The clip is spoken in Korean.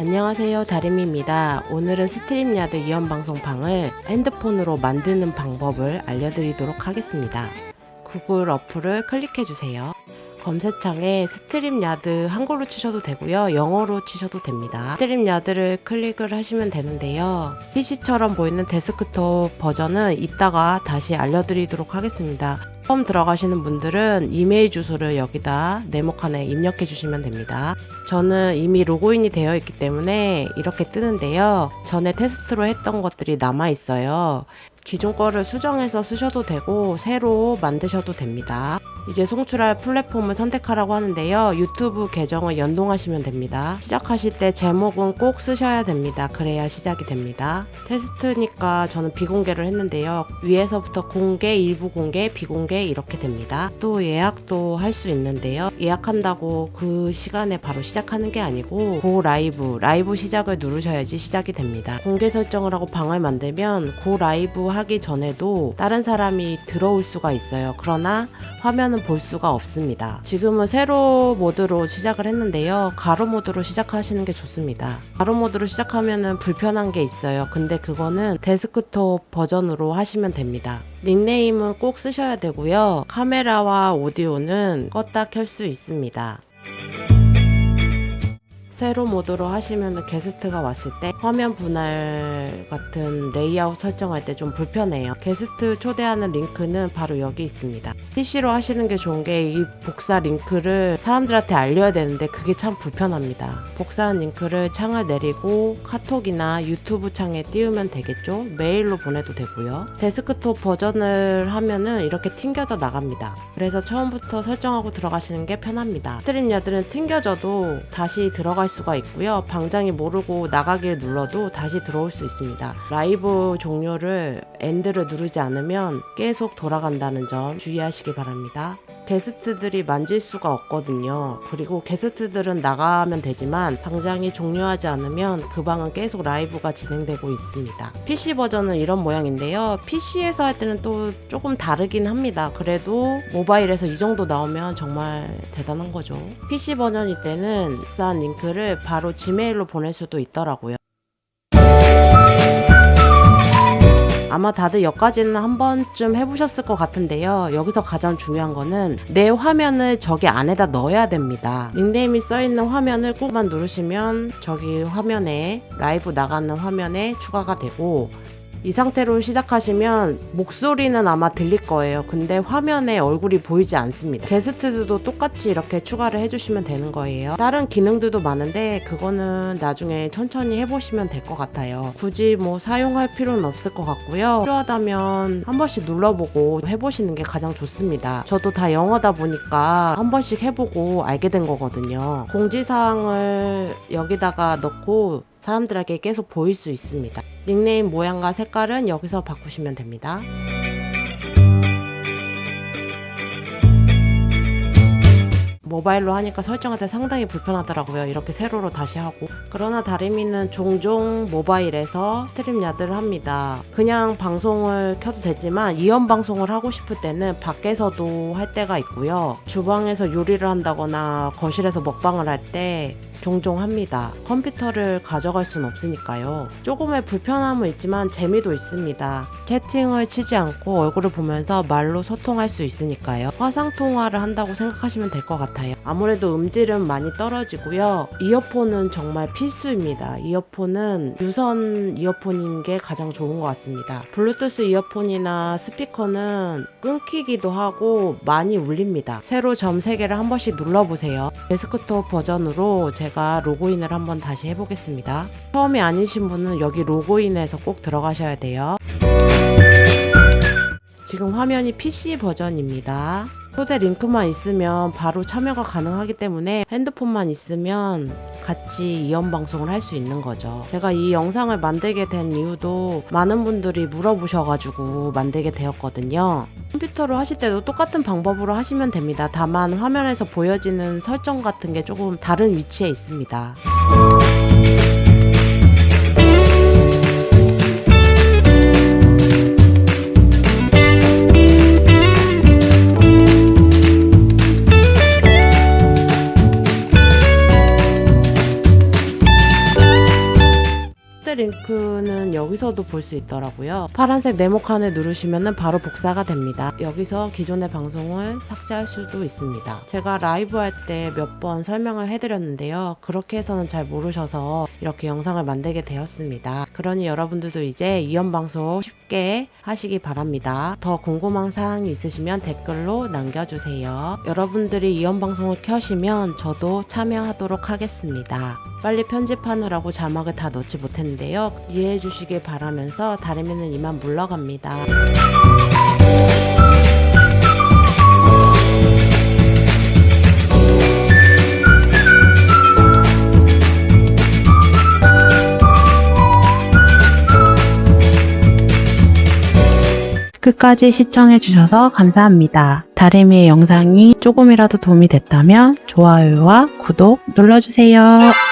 안녕하세요 다림입니다. 오늘은 StreamYard 이원방송방을 핸드폰으로 만드는 방법을 알려드리도록 하겠습니다. 구글 어플을 클릭해주세요. 검색창에 StreamYard 한글로 치셔도 되고요. 영어로 치셔도 됩니다. StreamYard를 클릭을 하시면 되는데요. PC처럼 보이는 데스크톱 버전은 이따가 다시 알려드리도록 하겠습니다 처음 들어가시는 분들은 이메일 주소를 여기다 네모칸에 입력해 주시면 됩니다. 저는 이미 로그인이 되어 있기 때문에 이렇게 뜨는데요. 전에 테스트로 했던 것들이 남아 있어요. 기존 거를 수정해서 쓰셔도 되고 새로 만드셔도 됩니다. 이제 송출할 플랫폼을 선택하라고 하는데요. 유튜브 계정을 연동하시면 됩니다. 시작하실 때 제목은 꼭 쓰셔야 됩니다. 그래야 시작이 됩니다. 테스트니까 저는 비공개를 했는데요. 위에서부터 공개, 일부 공개, 비공개 이렇게 됩니다. 또 예약도 할 수 있는데요. 예약한다고 그 시간에 바로 시작하는 게 아니고 Go Live, 라이브 시작을 누르셔야지 시작이 됩니다. 공개 설정을 하고 방을 만들면 Go Live 하기 전에도 다른 사람이 들어올 수가 있어요. 그러나 화면은 볼 수가 없습니다. 지금은 세로 모드로 시작을 했는데요. 가로 모드로 시작하시는 게 좋습니다. 가로 모드로 시작하면은 불편한 게 있어요. 근데 그거는 데스크톱 버전으로 하시면 됩니다. 닉네임은 꼭 쓰셔야 되고요. 카메라와 오디오는 껐다 켤 수 있습니다. 세로 모드로 하시면 게스트가 왔을 때 화면 분할 같은 레이아웃 설정할 때 좀 불편해요. 게스트 초대하는 링크는 바로 여기 있습니다. PC로 하시는 게 좋은 게 이 복사 링크를 사람들한테 알려야 되는데 그게 참 불편합니다. 복사한 링크를 창을 내리고 카톡이나 유튜브 창에 띄우면 되겠죠? 메일로 보내도 되고요. 데스크톱 버전을 하면은 이렇게 튕겨져 나갑니다. 그래서 처음부터 설정하고 들어가시는 게 편합니다. StreamYard는 튕겨져도 다시 들어갈 수가 있고요. 방장이 모르고 나가기를 눌러도 다시 들어올 수 있습니다. 라이브 종료를 end를 누르지 않으면 계속 돌아간다는 점 주의하시기 바랍니다. 게스트들이 만질 수가 없거든요. 그리고 게스트들은 나가면 되지만 방장이 종료하지 않으면 그 방은 계속 라이브가 진행되고 있습니다. PC 버전은 이런 모양인데요. PC에서 할 때는 또 조금 다르긴 합니다. 그래도 모바일에서 이 정도 나오면 정말 대단한 거죠. PC 버전일 때는 복사한 링크를 바로 지메일로 보낼 수도 있더라고요. 아마 다들 여기까지는 한 번쯤 해보셨을 것 같은데요. 여기서 가장 중요한 거는 내 화면을 저기 안에다 넣어야 됩니다. 닉네임이 써있는 화면을 꾹만 누르시면 저기 화면에 라이브 나가는 화면에 추가가 되고 이 상태로 시작하시면 목소리는 아마 들릴 거예요. 근데 화면에 얼굴이 보이지 않습니다. 게스트들도 똑같이 이렇게 추가를 해주시면 되는 거예요. 다른 기능들도 많은데 그거는 나중에 천천히 해보시면 될 것 같아요. 굳이 뭐 사용할 필요는 없을 것 같고요. 필요하다면 한 번씩 눌러보고 해보시는 게 가장 좋습니다. 저도 다 영어다 보니까 한 번씩 해보고 알게 된 거거든요. 공지사항을 여기다가 넣고 사람들에게 계속 보일 수 있습니다. 닉네임 모양과 색깔은 여기서 바꾸시면 됩니다. 모바일로 하니까 설정할 때 상당히 불편하더라고요. 이렇게 세로로 다시 하고. 그러나 다리미는 종종 모바일에서 StreamYard를 합니다. 그냥 방송을 켜도 되지만 이원 방송을 하고 싶을 때는 밖에서도 할 때가 있고요. 주방에서 요리를 한다거나 거실에서 먹방을 할때 종종 합니다. 컴퓨터를 가져갈 순 없으니까요. 조금의 불편함은 있지만 재미도 있습니다. 채팅을 치지 않고 얼굴을 보면서 말로 소통할 수 있으니까요. 화상통화를 한다고 생각하시면 될 것 같아요. 아무래도 음질은 많이 떨어지고요. 이어폰은 정말 필수입니다. 이어폰은 유선 이어폰인 게 가장 좋은 것 같습니다. 블루투스 이어폰이나 스피커는 끊기기도 하고 많이 울립니다. 세로 점 3개를 한 번씩 눌러보세요. 데스크톱 버전으로 제가 제가 로그인을 한번 다시 해보겠습니다. 처음이 아니신 분은 여기 로그인해서 꼭 들어가셔야 돼요. 지금 화면이 PC 버전입니다. 초대 링크만 있으면 바로 참여가 가능하기 때문에 핸드폰만 있으면 같이 이연 방송을 할 수 있는 거죠. 제가 이 영상을 만들게 된 이유도 많은 분들이 물어보셔가지고 만들게 되었거든요. 컴퓨터로 하실 때도 똑같은 방법으로 하시면 됩니다. 다만 화면에서 보여지는 설정 같은 게 조금 다른 위치에 있습니다. 여기서도 볼 수 있더라고요. 파란색 네모칸을 누르시면 바로 복사가 됩니다. 여기서 기존의 방송을 삭제할 수도 있습니다. 제가 라이브 할 때 몇 번 설명을 해드렸는데요. 그렇게 해서는 잘 모르셔서 이렇게 영상을 만들게 되었습니다. 그러니 여러분들도 이제 이연 방송 쉽게 하시기 바랍니다. 더 궁금한 사항이 있으시면 댓글로 남겨주세요. 여러분들이 이연 방송을 켜시면 저도 참여하도록 하겠습니다. 빨리 편집하느라고 자막을 다 넣지 못했는데요. 이해해 주시길 바라면서 다름이는 이만 물러갑니다. 끝까지 시청해주셔서 감사합니다. 다리미의 영상이 조금이라도 도움이 됐다면 좋아요와 구독 눌러주세요.